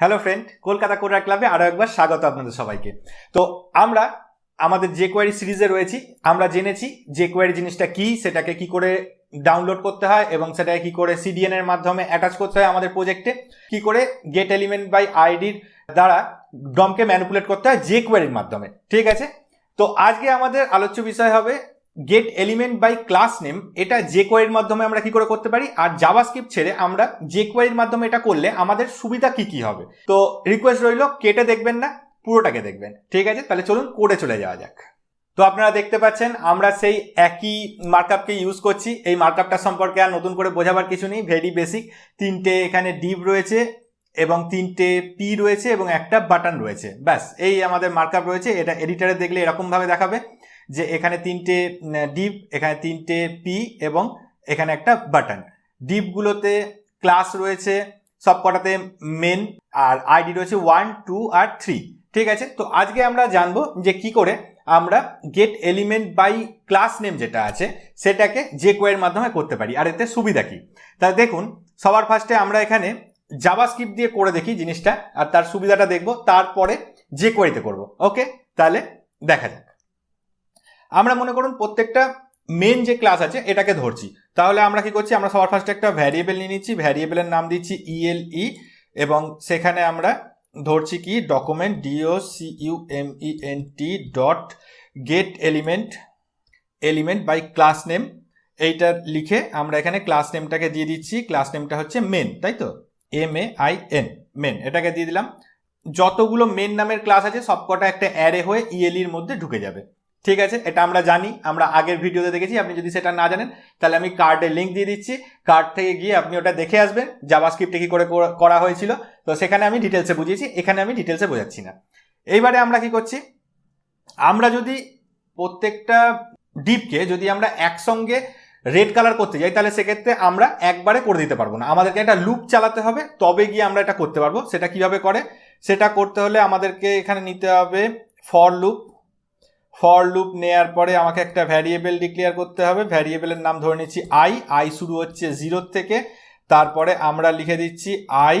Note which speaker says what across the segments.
Speaker 1: Hello friend Kolkata কোরার ক্লাবে আরও একবার স্বাগত আপনাদের সবাইকে। তো আমরা আমাদের যে কোয়ারি সিরিজে রয়েছি। আমরা জেনেছি যে কোয়ারি জিনিসটা কি, সেটাকে কি করে ডাউনলোড করতে হয় এবং সেটাকে কি করে সিডিএন এর মাধ্যমে অ্যাটাচ করতে হয় আমাদের প্রজেক্টে কি করে গেট এলিমেন্ট বাই আইডির দ্বারা ডমকে ম্যানিপুলেট করতে হয় যে কোয়ারির মাধ্যমে। ঠিক আছে? তো আজকে আমাদের আলোচ্য বিষয় হবে get element by class name এটা যে কোয়ারির মাধ্যমে আমরা কি করে করতে পারি? আর জাভাস্ক্রিপ্ট ছেড়ে আমরা যে কোয়ারির মাধ্যমে এটা করলে আমাদের সুবিধা কি কি হবে? তো রিকোয়েস্ট রইল, কেটে দেখবেন না, পুরোটাকে দেখবেন। ঠিক আছে? তাহলে চলুন কোডে চলে যাওয়া যাক। তো আপনারা দেখতে পাচ্ছেন, আমরা সেই একই মার্কআপকে ইউজ করছি। এই মার্কআপটা সম্পর্কে আর নতুন করে বোঝাবার কিছু নেই ভেরি বেসিক তিনটে এখানে ডিপ রয়েছে এবং তিনটে পি রয়েছে এবং একটা বাটন রয়েছে। ব্যাস, এই আমাদের মার্কআপ রয়েছে। এটা এডিটারে দেখলে এরকমভাবে দেখাবে। যে এখানে তিনটে ডিপ এখানে তিনটে পি এবং এখানে একটা বাটন ডিপগুলোতে ক্লাস রয়েছে সব কটাতে মেন আর আইডি রয়েছে ওয়ান টু আর থ্রি ঠিক আছে? তো আজকে আমরা জানব যে কি করে আমরা get element by class name যেটা আছে, সেটাকে যে কোয়ের মাধ্যমে করতে পারি, আর এতে সুবিধা কি? তা দেখুন, সবার ফার্স্টে আমরা এখানে জাভাস্ক্রিপ্ট দিয়ে করে দেখি জিনিসটা, আর তার সুবিধাটা দেখব, তারপরে যে কোয়েরিতে করব ওকে তাহলে দেখা যাক। আমরা মনে করুন প্রত্যেকটা মেন যে ক্লাস আছে, এটাকে ধরছি। তাহলে আমরা কি করছি? আমরা সবার ফার্স্টে একটা ভ্যারিয়েবল নিয়ে নিচ্ছি। ভ্যারিয়েবলের নাম দিচ্ছি ইএলই এবং সেখানে আমরা ধরছি কি? Document D O C U M E N T dot get element element by class name এইটা লিখে আমরা এখানে ক্লাস নেমটাকে দিয়ে দিচ্ছি। ক্লাস নেমটা হচ্ছে মেন তাই তো? M A I N main এটাকে দিয়ে দিলাম। যতগুলো মেন নামের ক্লাস আছে, সবকটা একটা অ্যারে হয়ে ইএলির মধ্যে ঢুকে যাবে। ঠিক আছে? এটা আমরা জানি, আমরা আগের ভিডিওতে দেখেছি, আপনি যদি সেটা না জানেন, তাহলে আমি কার্ডে লিঙ্ক দিয়ে দিচ্ছি। কার্ড থেকে গিয়ে আপনি ওটা দেখে আসবেন জাভাস্ক্রিপ্টে কি করে করা হয়েছিল। তো সেখানে আমি ডিটেলসে বুঝিয়েছি, এখানে আমি ডিটেলসে বোঝাচ্ছি না। এইবারে আমরা কি করছি? আমরা যদি প্রত্যেকটা ডিপকে যদি আমরা একসঙ্গে রেড কালার করতে যাই, তাহলে সেক্ষেত্রে আমরা একবারে করে দিতে পারব না। আমাদেরকে একটা লুপ চালাতে হবে, তবে গিয়ে আমরা এটা করতে পারব। সেটা কীভাবে করে? সেটা করতে হলে আমাদেরকে এখানে নিতে হবে ফর লুপ ফর লুপ নেয়ার পরে আমাকে একটা ভ্যারিয়েবল ডিক্লেয়ার করতে হবে। ভ্যারিয়েবলের নাম ধরে নিচ্ছি আই আই শুরু হচ্ছে জিরোর থেকে। তারপরে আমরা লিখে দিচ্ছি আই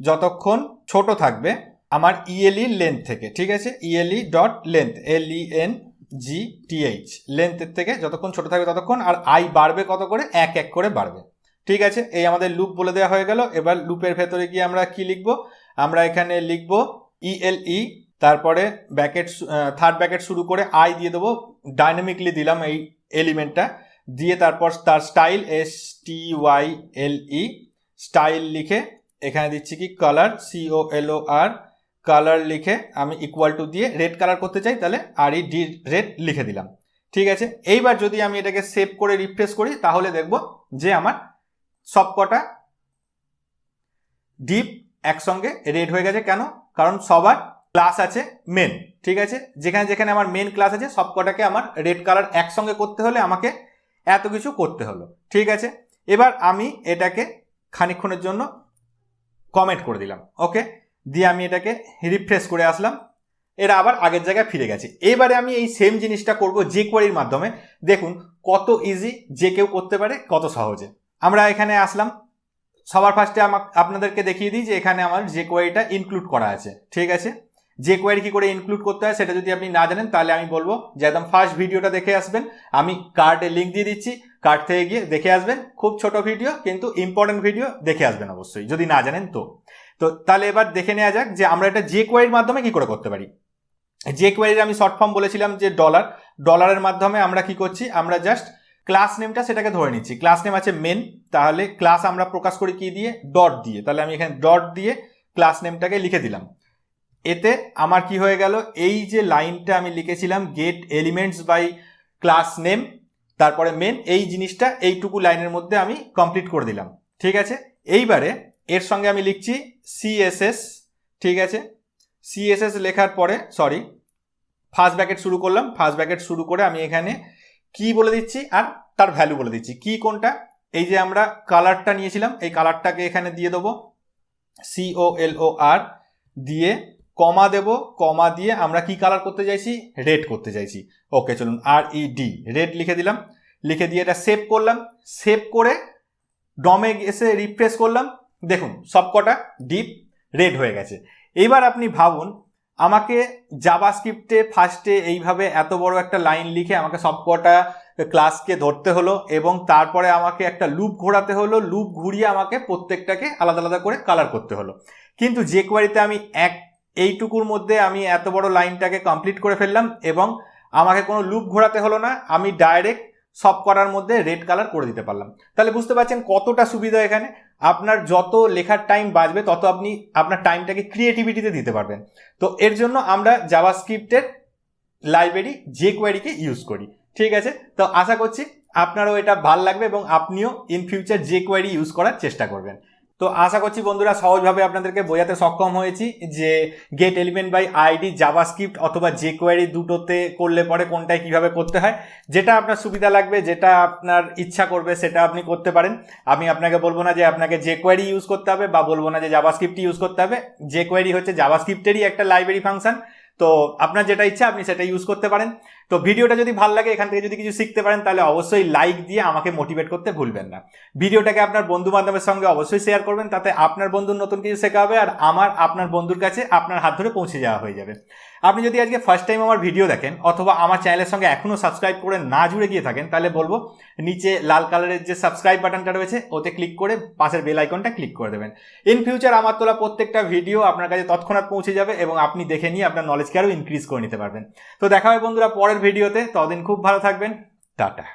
Speaker 1: যতক্ষণ ছোট থাকবে আমার ইএলই লেন্থ থেকে, ঠিক আছে? E L E dot length L E N G T H লেন্থের থেকে যতক্ষণ ছোট থাকবে ততক্ষণ আর আই বাড়বে কত করে? এক এক করে বাড়বে। ঠিক আছে? এই আমাদের লুপ বলে দেওয়া হয়ে গেল। এবার লুপের ভেতরে গিয়ে আমরা কি লিখব? আমরা এখানে লিখব ইএলই তারপরে ব্যাকেট থার্ড ব্যাকেট শুরু করে আই দিয়ে দেবো। ডাইনামিকলি দিলাম এই এলিমেন্টটা দিয়ে তারপর তার style S T Y L E style লিখে এখানে দিচ্ছি কি? Colour C O L O R লিখে আমি ইকুয়াল টু দিয়ে রেড কালার করতে চাই, তাহলে আর ই ডি রেড লিখে দিলাম। ঠিক আছে? এইবার যদি আমি এটাকে সেভ করে রিফ্রেশ করি, তাহলে দেখব যে আমার সবকটা ডিপ একসঙ্গে রেড হয়ে গেছে। কেন? কারণ সবার ক্লাস আছে মেন ঠিক আছে? যেখানে যেখানে আমার মেন ক্লাস আছে সব কটাকে আমার রেড কালার একসঙ্গে করতে হলে আমাকে এত কিছু করতে হলো, ঠিক আছে? এবার আমি এটাকে খানিক্ষণের জন্য কমেন্ট করে দিলাম ওকে দিয়ে আমি এটাকে রিফ্রেশ করে আসলাম, এরা আবার আগের জায়গায় ফিরে গেছে। এবারে আমি এই সেম জিনিসটা করব যে কোয়ারির মাধ্যমে। দেখুন, কত ইজি যে কেউ করতে পারে, কত সহজে। আমরা এখানে আসলাম, সবার ফার্স্টে আমাকে আপনাদেরকে দেখিয়ে দিই যে এখানে আমার যে কোয়ারিটা ইনক্লুড করা আছে, ঠিক আছে? যে কোয়ারি কি করে ইনক্লুড করতে হয় সেটা যদি আপনি না জানেন, তাহলে আমি বলব যে একদম ফার্স্ট ভিডিওটা দেখে আসবেন। আমি কার্ডে লিঙ্ক দিয়ে দিচ্ছি কার্ড থেকে গিয়ে দেখে আসবেন। খুব ছোট ভিডিও কিন্তু ইম্পর্টেন্ট ভিডিও দেখে আসবেন অবশ্যই, যদি না জানেন তো। তো তাহলে এবার দেখে নেওয়া যাক যে আমরা এটা যে কোয়ারির মাধ্যমে কি করে করতে পারি। যে কোয়ারির আমি শর্ট ফর্ম বলেছিলাম যে ডলার ডলারের মাধ্যমে আমরা কি করছি? আমরা জাস্ট ক্লাস নেমটা সেটাকে ধরে নিচ্ছি। ক্লাস নেম আছে মেন তাহলে ক্লাস আমরা প্রকাশ করি কি দিয়ে? ডট দিয়ে। তাহলে আমি এখানে ডট দিয়ে ক্লাস নেমটাকে লিখে দিলাম। এতে আমার কি হয়ে গেল? এই যে লাইনটা আমি লিখেছিলাম get elements by class name তারপরে মেন এই জিনিসটা এইটুকু লাইনের মধ্যে আমি কমপ্লিট করে দিলাম। ঠিক আছে? এইবারে এর সঙ্গে আমি লিখছি সিএসএস ঠিক আছে? সিএসএস লেখার পরে সরি ফার্স্ট ব্যাকেট শুরু করলাম। ফার্স্ট ব্যাকেট শুরু করে আমি এখানে কি বলে দিচ্ছি আর তার ভ্যালু বলে দিচ্ছি। কি কোনটা? এই যে আমরা কালারটা নিয়েছিলাম, এই কালারটাকে এখানে দিয়ে দেবো। সিও এল ও আর দিয়ে কমা দেব, কমা দিয়ে আমরা কি কালার করতে চাইছি? রেড করতে চাইছি। ওকে চলুন আর ই ডি রেড লিখে দিলাম। লিখে দিয়ে এটা সেভ করলাম। সেভ করে ডমে এসে রিফ্রেশ করলাম। দেখুন, সবকটা ডিপ রেড হয়ে গেছে। এইবার আপনি ভাবুন, আমাকে জাভাস্ক্রিপ্টে ফার্স্টে এইভাবে এত বড় একটা লাইন লিখে আমাকে সবকটা ক্লাসকে ধরতে হলো এবং তারপরে আমাকে একটা লুপ ঘোরাতে হলো। লুপ ঘুরিয়ে আমাকে প্রত্যেকটাকে আলাদা আলাদা করে কালার করতে হলো। কিন্তু যে কোয়ারিতে আমি এক এইটুকুর মধ্যে আমি এত বড় লাইনটাকে কমপ্লিট করে ফেললাম এবং আমাকে কোনো লুপ ঘোরাতে হলো না, আমি ডাইরেক্ট সব করার মধ্যে রেড কালার করে দিতে পারলাম। তাহলে বুঝতে পারছেন কতটা সুবিধা এখানে? আপনার যত লেখার টাইম বাঁচবে, তত আপনি আপনার টাইমটাকে ক্রিয়েটিভিটিতে দিতে পারবেন। তো এর জন্য আমরা জাভাস্ক্রিপ্টের লাইব্রেরি যে কোয়ারিকে ইউজ করি। ঠিক আছে? তো আশা করছি আপনারও এটা ভালো লাগবে এবং আপনিও in future jQuery use করার চেষ্টা করবেন। তো আশা করছি বন্ধুরা সহজভাবে আপনাদেরকে বোঝাতে সক্ষম হয়েছি যে get element by ID JavaScript অথবা যে কোয়ারি দুটোতে করলে পরে কোনটায় কীভাবে করতে হয়, যেটা আপনার সুবিধা লাগবে, যেটা আপনার ইচ্ছা করবে সেটা আপনি করতে পারেন। আমি আপনাকে বলব না যে আপনাকে যে কোয়ারি ইউজ করতে হবে বা বলব না যে জাভাস্ক্রিপ্ট ইউজ করতে হবে। যে কোয়ারি হচ্ছে জাভাস্ক্রিপ্টেরই একটা লাইব্রেরি ফাংশন তো আপনার যেটা ইচ্ছা, আপনি সেটা ইউজ করতে পারেন। তো ভিডিওটা যদি ভালো লাগে, এখান থেকে যদি কিছু শিখতে পারেন, তাহলে অবশ্যই লাইক দিয়ে আমাকে মোটিভেট করতে ভুলবেন না। ভিডিওটাকে আপনার বন্ধু বান্ধবের সঙ্গে অবশ্যই শেয়ার করবেন, তাতে আপনার বন্ধুর নতুন কিছু শেখা হবে, আর আমার, আপনার বন্ধুর কাছে আপনার হাত ধরে পৌঁছে যাওয়া হয়ে যাবে। আপনি যদি আজকে ফার্স্ট টাইম আমার ভিডিও দেখেন অথবা আমার চ্যানেলের সঙ্গে এখনও সাবস্ক্রাইব করে না জুড়ে গিয়ে থাকেন, তাহলে বলব নিচে লাল কালারের যে সাবস্ক্রাইব বাটনটা রয়েছে, ওতে ক্লিক করে পাশের বেল আইকনটা ক্লিক করে দেবেন। ইন ফিউচার আমার তোলা প্রত্যেকটা ভিডিও আপনার কাছে তৎক্ষণাৎ পৌঁছে যাবে এবং আপনি দেখে নিয়ে আপনার নলেজকে আরও ইনক্রিজ করে নিতে পারবেন। তো দেখা হয় বন্ধুরা পরের ভিডিওতে ততদিন খুব ভালো থাকবেন, টাটা।